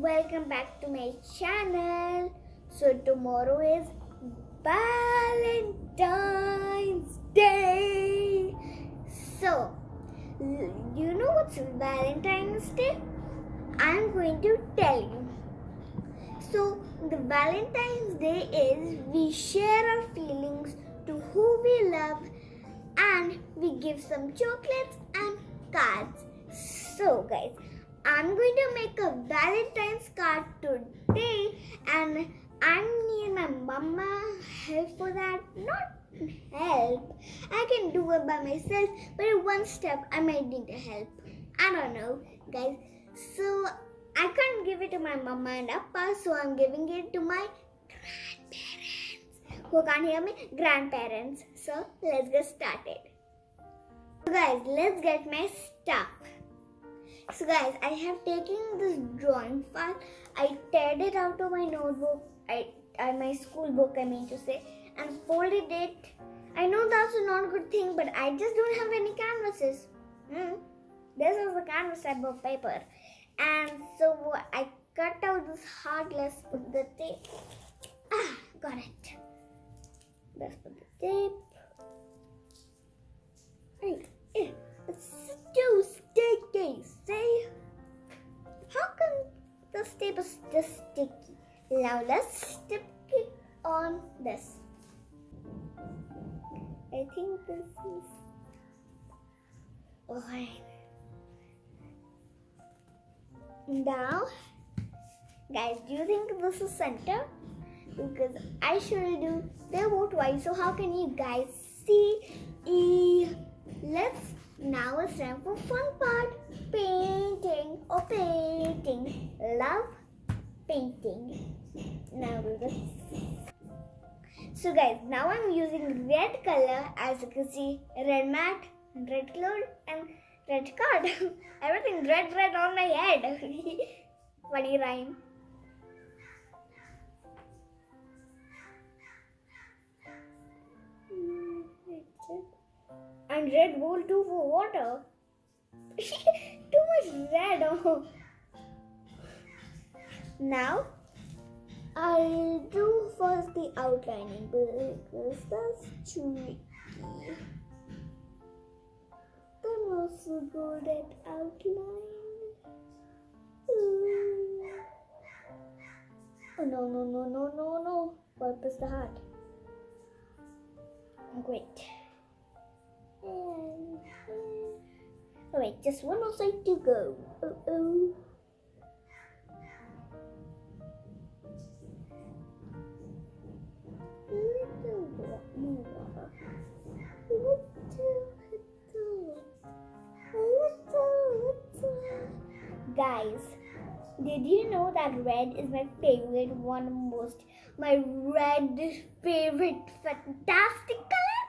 welcome back to my channel. So tomorrow is Valentine's Day. So, you know what's Valentine's Day? I'm going to tell you. So, the Valentine's Day is we share our feelings to who we love and we give some chocolates and cards. So, guys, I'm going to make a Valentine's card today and I need my mama help for that. Not help. I can do it by myself, but in one step I might need help. I don't know, guys. So I can't give it to my mama and appa, so I'm giving it to my grandparents. Who can't hear me? Grandparents. So let's get started. So guys, let's get my stuff. So guys, I have taken this drawing file. I teared it out of my notebook. I, I my school book, I mean to say, and folded it. I know that's not a not good thing, but I just don't have any canvases. Hmm. This is a canvas type of paper, and so I cut out this heart. Let's put the tape. Ah, got it. Let's put the tape. Hey, it's too sticky. See? How come the tape is just sticky? Now let's stick it on this. I think this is alright. Now, guys, do you think this is center? Because I surely do. They vote white, so how can you guys see? E. Let's now it's time for fun part. Painting or painting. Love painting. Now this. So guys, now I'm using red color as you can see, red mat, red cloud and red card. Everything red red on my head. Funny rhyme. Red bowl too for water. too much red. Oh. Now I'll do first the outlining because that's tricky. I'm also so good at outline. Ooh. Oh no no no no no no! What the heart? Great. Wait, just one more side to go. Uh oh. little more. Little, little, little, little. Guys, did you know that red is my favorite one most my red favorite fantastic color?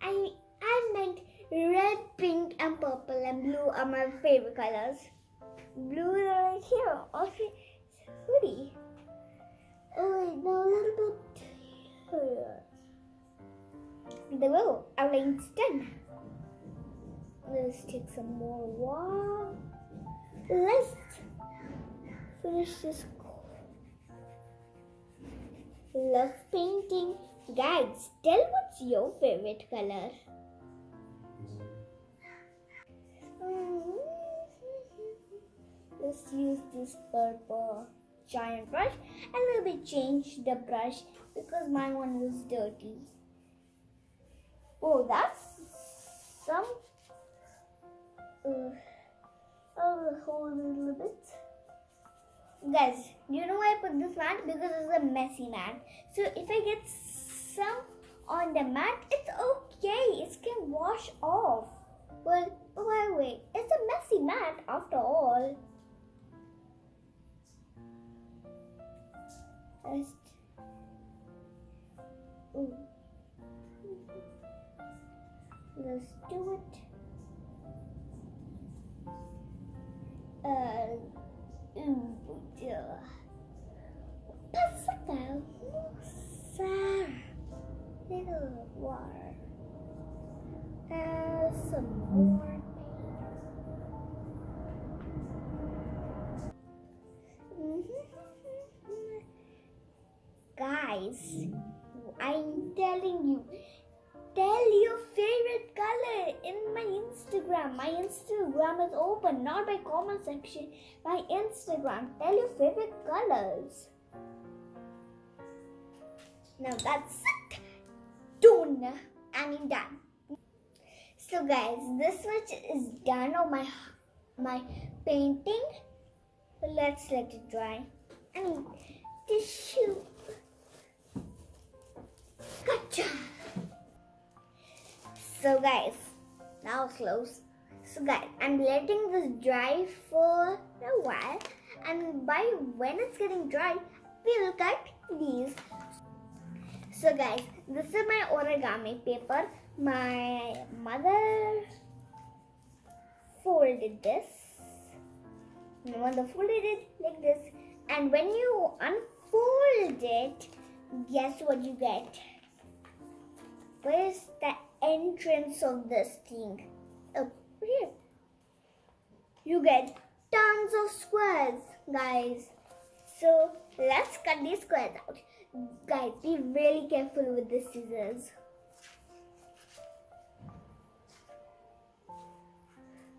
I I meant red, pink, and purple and blue are my favorite colors. Blue is right here. Okay, hoodie. Oh wait, now a little bit here. The will outline done. Let's take some more water. Let's finish this. Love painting. Guys, tell what's your favorite color? Let's use this purple giant brush and we'll be change the brush because my one was dirty. Oh, that's some. Uh, I'll hold a little bit. Guys, you know why I put this mat? Because it's a messy mat. So if I get some on the mat, it's okay. It can wash off. Well, wait, wait. It's a messy mat after all. Ooh. Let's do it. Uh. Pascal, Sarah, little water. Uh, some more. Guys, I'm telling you, tell your favorite color in my Instagram. My Instagram is open, not by comment section. My Instagram. Tell your favorite colors. Now that's it. Done. I mean done. So guys, this much is done of my my painting. Let's let it dry. I mean tissue. Gotcha. So guys, now close. So guys, I'm letting this dry for a while and by when it's getting dry, we will cut these. So guys, this is my origami paper. My mother folded this. My mother folded it like this. And when you unfold it, guess what you get? Where's the entrance of this thing? Oh, here. You get tons of squares, guys. So let's cut these squares out. Guys, be really careful with the scissors.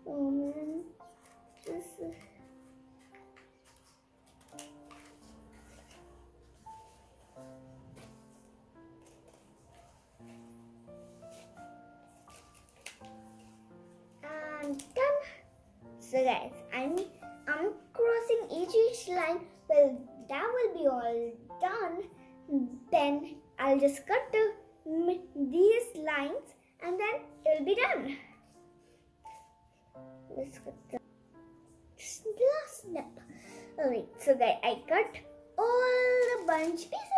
Man, this So guys, I'm I'm crossing each each line. Well, that will be all done. Then I'll just cut the, these lines and then it'll be done. Let's cut the last step. Alright, so guys, I cut all the bunch pieces.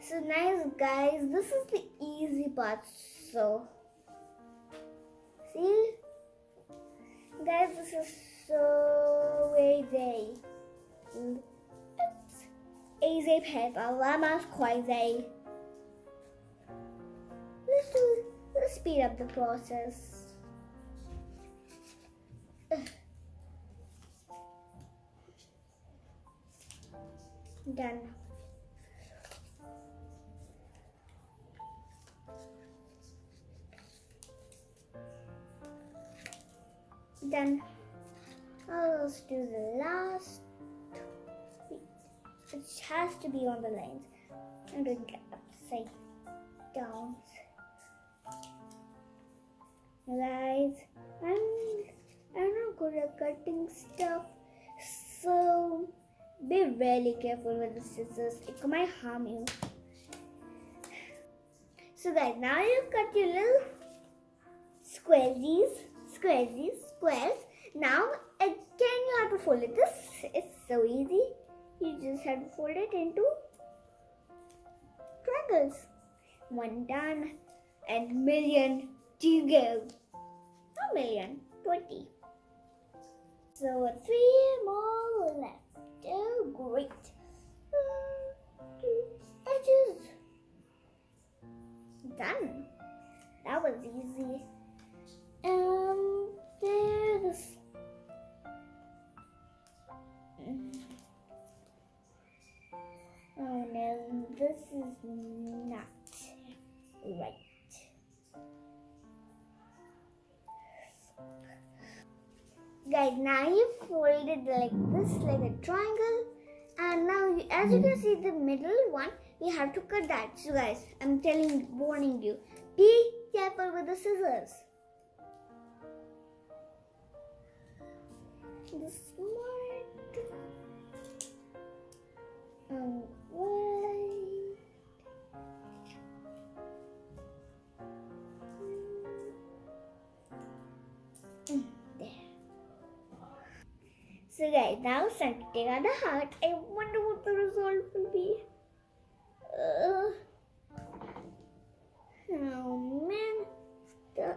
So nice guys, this is the easy part. So see guys this is so easy. Oops. Easy paper, llama's crazy. Let's do let's speed up the process. Done. Now let's do the last. It has to be on the lines. I'm doing it upside down. Guys, I'm I'm not good at cutting stuff, so be really careful with the scissors. It might harm you. So guys, now you cut your little squaresies, squares. Now again you have to fold it. This is so easy. You just have to fold it into triangles. One done and million to go. A million, twenty. So three more left. Oh, great. Edges. Done. That was easy. Guys, now you fold it like this, like a triangle. And now, you, as you can see, the middle one, we have to cut that. So guys, I'm telling, warning you, be careful with the scissors. The smart. So guys, now take out the heart. I wonder what the result will be. Uh, oh man, the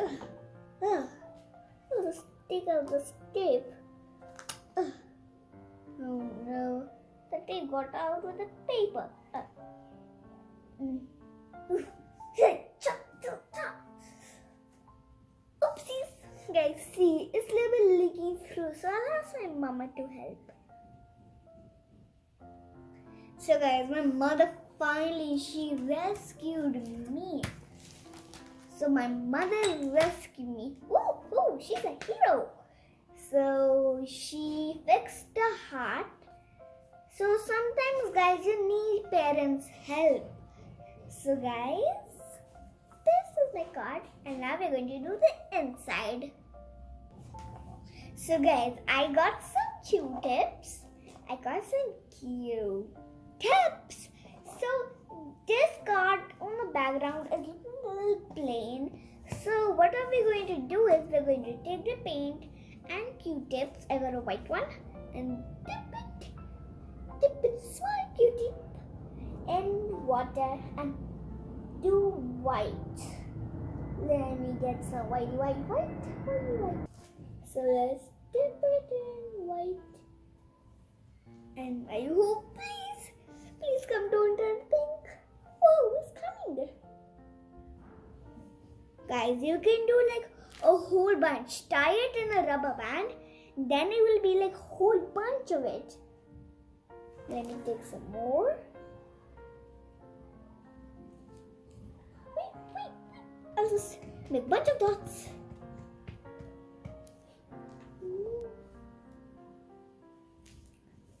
uh, uh, let's take out this tape. Uh, oh no, the tape got out with the paper. Uh, mm. Guys, see, it's a little leaking through, so I'll ask my mama to help. So guys, my mother finally she rescued me. So my mother rescued me. Ooh, ooh, she's a hero. So she fixed the heart. So sometimes guys you need parents' help. So guys, this is my card and now we're going to do the inside. So guys, I got some Q-tips. I got some Q-tips. So this card on the background is looking a little plain. So what are we going to do is we're going to take the paint and Q-tips. I got a white one and dip it, dip it small Q-tip in water and do white. Let me get some white, white, white, white, white. So let's dip it in white. And I hope, please, please come don't turn pink. Whoa, it's coming. Guys, you can do like a whole bunch. Tie it in a rubber band. Then it will be like whole bunch of it. Let me take some more. Wait, wait, wait. I'll just make bunch of dots.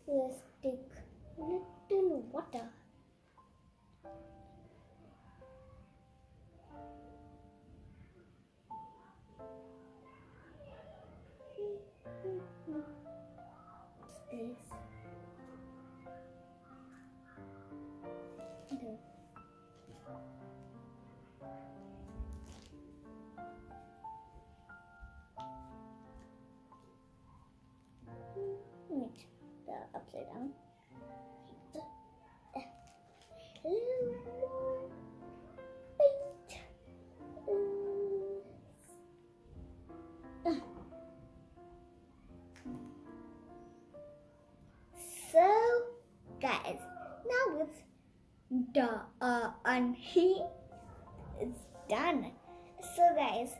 Let's upside down. So, guys, now it's uh, he is done. So, guys,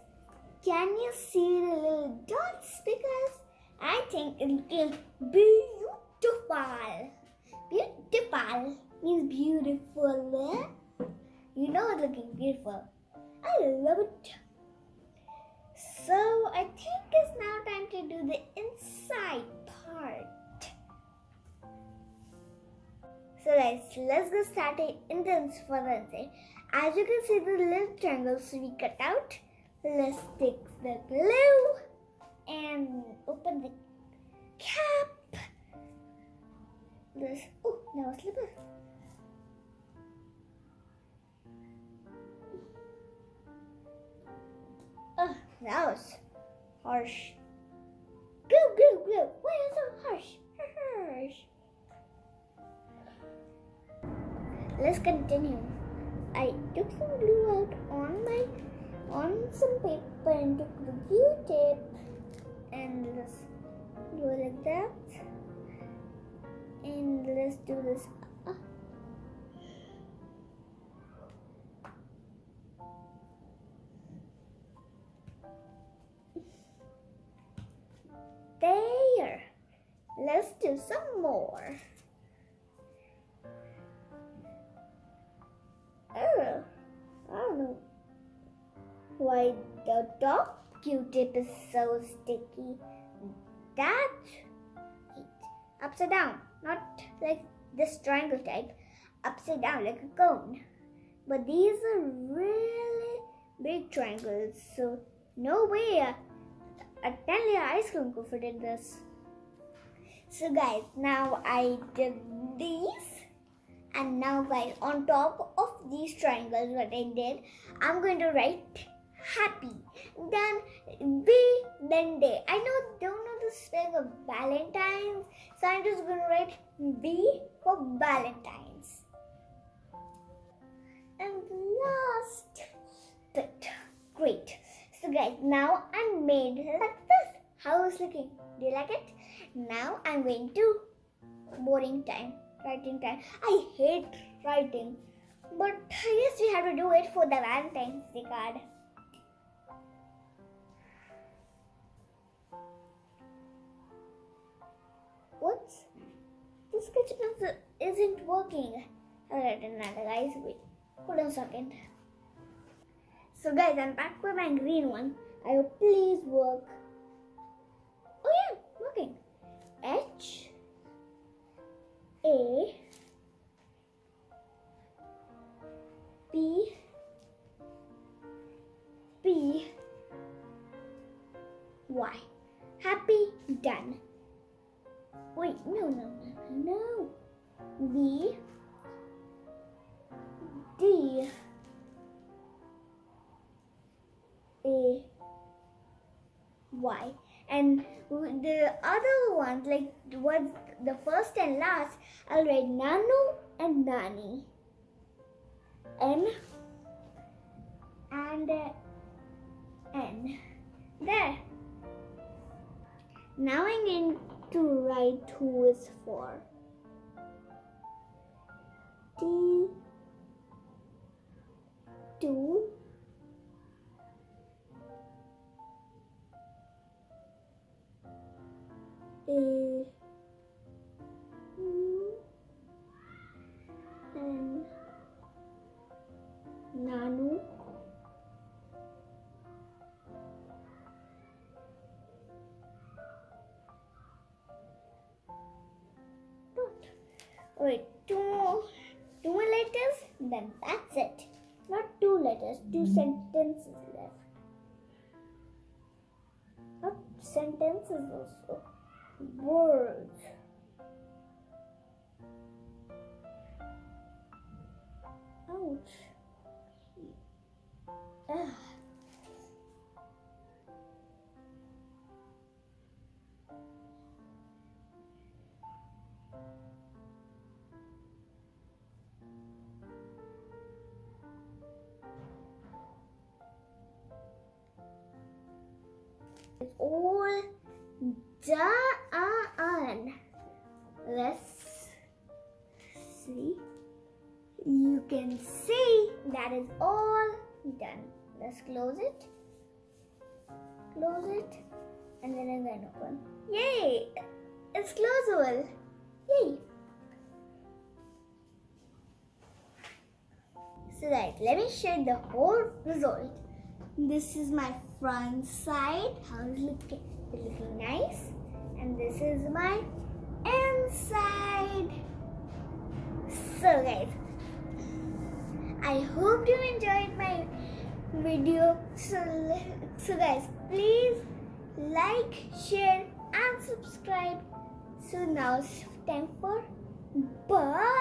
can you see the little dots? Because I think it looks beautiful. Beautiful means beautiful. You know it's looking beautiful. I love it. So I think it's now time to do the inside part. So guys, let's go start it in the for the inside. As you can see the little triangles we cut out. Let's take the glue and open the cap. This oh now a slipper. Oh, that was harsh. Glue, glue, glue. Why is it harsh? Harsh. Let's continue. I took some glue out on my on some paper and took the glue tape and let's do it like that. And let's do this. up. There. Let's do some more. Oh, I don't know why the top Q-tip is so sticky. That upside down, not like this triangle type, upside down like a cone. But these are really big triangles, so no way a, a 10 layer ice cream could fit in this. So guys, now I did these and now guys on top of these triangles what I did I'm going to write happy then B then day I know know of Valentine's. So I'm just to write B for Valentine's. And last bit great. So guys now I'm made like this. How is looking? Do you like it? Now I'm going to boring time writing time. I hate writing, but I guess we have to do it for the Valentine's Day card. Sketch pencil isn't working. Write another uh, guys. Wait, hold on a second. So guys, I'm back with my green one. I hope please work. Oh yeah, working. H A B B Y. Happy done. Wait, no, no, no, no. B D A Y. And the other ones like what the first and last I'll write Nanu and Nani. N and uh, N. There. Now I'm going to write who is for. T two A two sentences left. Not sentences also words. Ouch. Ugh. All done. Let's see. You can see that is all done. Let's close it. Close it. And then again open. Yay! It's closable. Yay! So right, let me you the whole result. This is my front side. How is it looking? It's looking nice. And this is my inside. So guys, I hope you enjoyed my video. So, so guys, please like, share and subscribe. So now it's time for bye.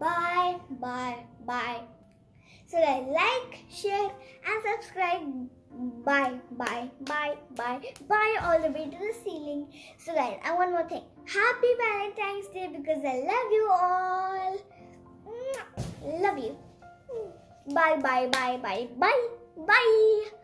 Bye, bye, bye. So guys, like, share and subscribe. Bye, bye, bye, bye, bye all the way to the ceiling. So guys, and one more thing. Happy Valentine's Day because I love you all. Love you. Bye, bye, bye, bye, bye, bye.